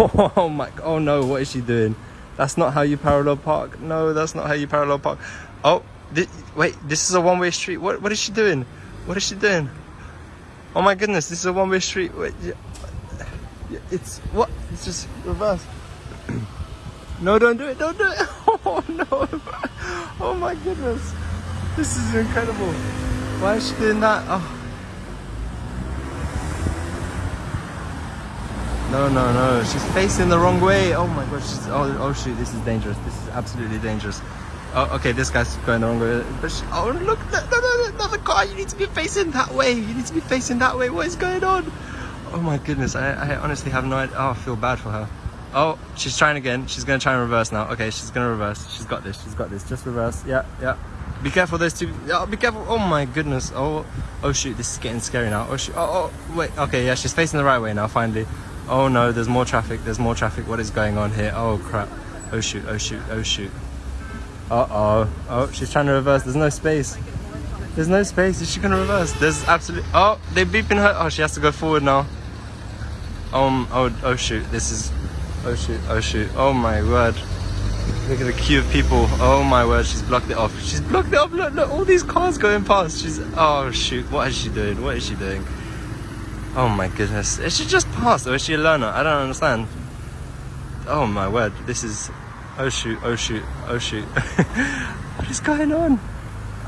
Oh my, oh no, what is she doing? That's not how you parallel park. No, that's not how you parallel park. Oh, thi- wait, this is a one-way street. What, what is she doing? What is she doing? Oh my goodness, this is a one-way street. Wait, it's, what? It's just reverse. No, don't do it, don't do it. Oh no. Oh my goodness. This is incredible. Why is she doing that? Oh. No, no, no. She's facing the wrong way. Oh my god. She's, oh, oh shoot. This is dangerous. This is absolutely dangerous. Oh, okay. This guy's going the wrong way. But she, oh, look. No, no, no, another car. You need to be facing that way. You need to be facing that way. What is going on? Oh my goodness. I, I honestly have no idea. Oh, I feel bad for her. Oh, she's trying again. She's going to try and reverse now. Okay, she's going to reverse. She's got this. She's got this. Just reverse. Yeah, yeah. Be careful, those two. Oh, be careful. Oh my goodness. Oh, oh shoot. This is getting scary now. Oh shoot. Oh, oh, wait. Okay, yeah, she's facing the right way now, finally. Oh no, there's more traffic. There's more traffic. What is going on here? Oh crap. Oh shoot. Oh shoot. Oh shoot. Uh oh. Oh, she's trying to reverse. There's no space. There's no space. Is she going to reverse? There's absolutely. Oh, they're beeping her. Oh, she has to go forward now. Um. Oh. Oh shoot. This is. Oh shoot. Oh shoot. Oh my word. Look at the queue of people. Oh my word. She's blocked it off. She's blocked it off. Look. Look. All these cars going past. She's. Oh shoot. What is she doing? What is she doing? Oh my goodness. Is she just passed or is she a learner? I don't understand. Oh my word. This is. Oh shoot. Oh shoot. Oh shoot. what is going on?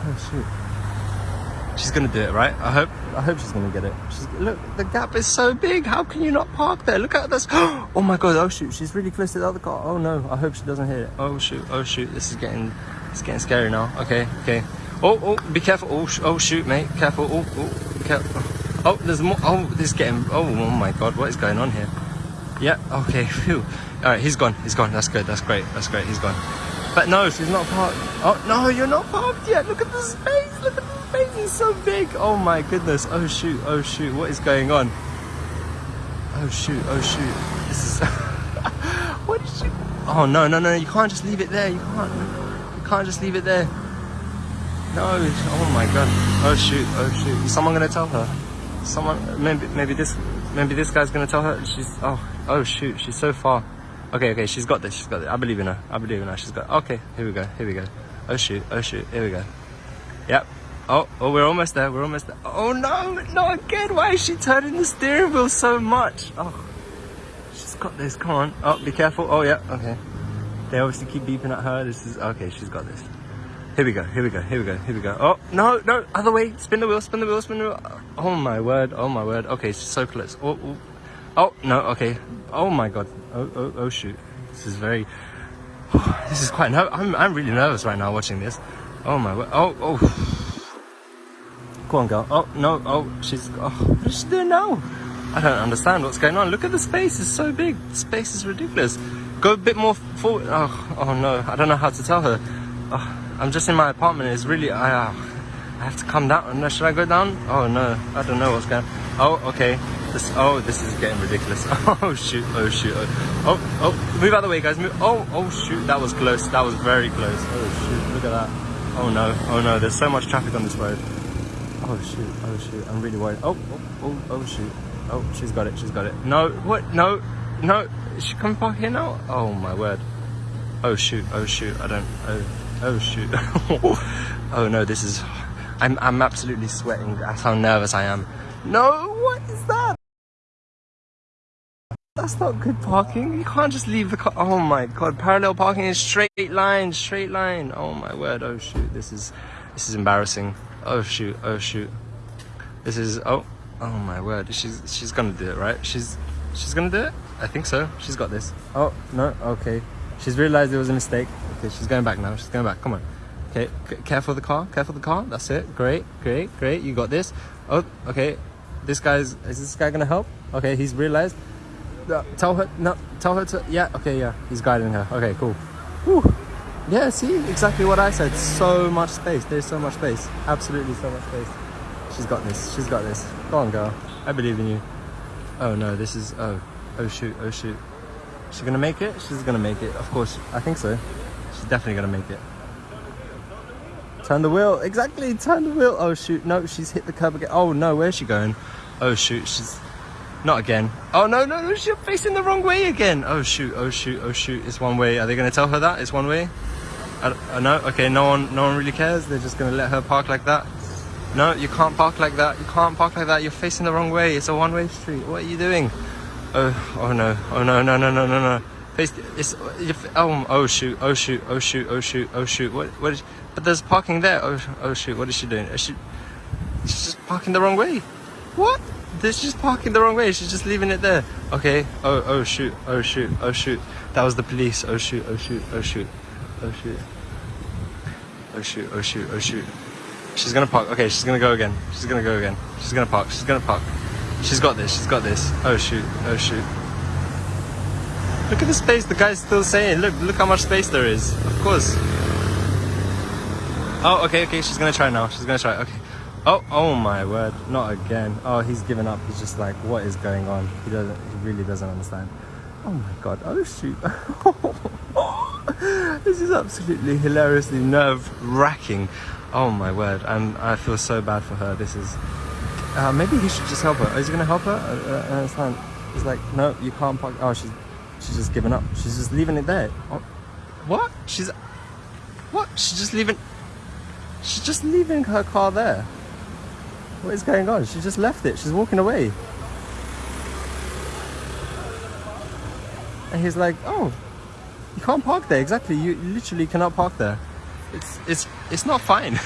Oh shoot. She's gonna do it, right? I hope. I hope she's gonna get it. She's look. The gap is so big. How can you not park there? Look at this. Oh my god. Oh shoot. She's really close to the other car. Oh no. I hope she doesn't hit it. Oh shoot. Oh shoot. This is getting. It's getting scary now. Okay. Okay. Oh oh. Be careful. Oh sh- oh shoot, mate. Careful. Oh oh. Careful. Oh, there's more. Oh, this is getting. Oh, oh my god. What is going on here? Yeah. Okay. Phew. All right. He's gone. He's gone. That's good. That's great. That's great. He's gone. But no, she's not parked. Oh no, you're not parked yet. Look at the space. Look at the space. It's so big. Oh my goodness. Oh shoot. Oh shoot. What is going on? Oh shoot. Oh shoot. This is. what is she? Oh no no no! You can't just leave it there. You can't. You can't just leave it there. No. Oh my god. Oh shoot. Oh shoot. Is someone gonna tell her? Someone. Maybe maybe this. Maybe this guy's gonna tell her. She's. Oh. Oh shoot. She's so far. Okay, okay, she's got this, she's got it. I believe in her. I believe in her. She's got Okay, here we go, here we go. Oh shoot, oh shoot, here we go. Yep. Oh, oh, we're almost there, we're almost there. Oh no, not again. Why is she turning the steering wheel so much? Oh, she's got this, come on. Oh, be careful. Oh yeah, okay. They obviously keep beeping at her. This is, okay, she's got this. Here we go, here we go, here we go, here we go. Oh, no, no, other way. Spin the wheel, spin the wheel, spin the wheel. Oh my word, oh my word. Okay, so close. Oh, oh. Oh no, okay. Oh my god. Oh oh oh shoot. This is very. this is quite. I'm I'm really nervous right now watching this. Oh my word. Oh oh. Go on, girl. Oh no. Oh, she's. Oh, what is she doing now? I don't understand what's going on. Look at the space. It's so big. The space is ridiculous. Go a bit more forward. Oh oh no. I don't know how to tell her. Oh, I'm just in my apartment. It's really. I. Uh, I have to come down. Should I go down? Oh no. I don't know what's going. Oh okay. This, oh, this is getting ridiculous. Oh shoot, oh shoot, oh, oh, oh, move out of the way guys, move, oh, oh shoot, that was close, that was very close. Oh shoot, look at that. Oh no, oh no, there's so much traffic on this road. Oh shoot, oh shoot, I'm really worried. Oh, oh, oh, oh shoot. Oh, she's got it, she's got it. No, what, no, no, is she coming back here now? Oh my word. Oh shoot, oh shoot, I don't, oh, oh shoot. oh no, this is, I'm, I'm absolutely sweating, that's how nervous I am. No, what is that? That's not good parking. You can't just leave the car. Oh my god, parallel parking is straight line, straight line. Oh my word. Oh shoot, this is this is embarrassing. Oh shoot, oh shoot. This is oh oh my word. She's she's gonna do it, right? She's she's gonna do it? I think so. She's got this. Oh no, okay. She's realized it was a mistake. Okay, she's going back now. She's going back. Come on. Okay, careful the car. Careful of the car. That's it. Great, great, great. You got this. Oh, okay. This guy's is this guy gonna help? Okay, he's realized. Tell her no. Tell her to yeah. Okay, yeah. He's guiding her. Okay, cool. Whew. Yeah. See exactly what I said. So much space. There's so much space. Absolutely so much space. She's got this. She's got this. Go on, girl. I believe in you. Oh no, this is oh oh shoot oh shoot. She's gonna make it. She's gonna make it. Of course, I think so. She's definitely gonna make it. Turn the wheel. Exactly. Turn the wheel. Oh shoot. No, she's hit the curb again. Oh no, where's she going? Oh shoot. She's. Not again. Oh no, no, no, she's facing the wrong way again. Oh shoot, oh shoot, oh shoot, it's one way. Are they gonna tell her that? It's one way? I, I okay, no one no one really cares. They're just gonna let her park like that. No, you can't park like that. You can't park like that. You're facing the wrong way. It's a one-way street. What are you doing? Oh, oh no, oh no, no, no, no, no, no. Face, it's, you oh, oh shoot, oh shoot, oh shoot, oh shoot, oh shoot. What, what is, but there's parking there. Oh, oh shoot, what is she doing? Is she, she's just parking the wrong way. What? She's just parking the wrong way. She's just leaving it there. Okay. Oh, oh shoot, oh shoot, oh shoot. That was the police. Oh shoot, oh shoot, oh shoot, oh shoot. Oh shoot, oh shoot, oh shoot. She's gonna park. Okay, she's gonna go again. She's gonna go again. She's gonna park. She's gonna park. She's got this. She's got this. Oh shoot. Oh shoot. Look at the space. The guy's still saying. Look. Look how much space there is. Of course. Oh, okay, okay. She's gonna try now. She's gonna try. Okay. Oh, oh my word. Not again. Oh, he's given up. He's just like, what is going on? He doesn't. He really doesn't understand. Oh my god. Oh shoot. this is absolutely hilariously nerve wracking. Oh my word. And I feel so bad for her. This is. Uh, maybe he should just help her. Is he gonna help her? I, I understand. He's like, no, you can't park. Oh, she's she's just giving up. She's just leaving it there. Oh, what? She's what? She's just leaving. She's just leaving her car there. What is going on? She just left it. She's walking away. And he's like, oh, you can't park there. Exactly. You literally cannot park there. It's it's it's not fine.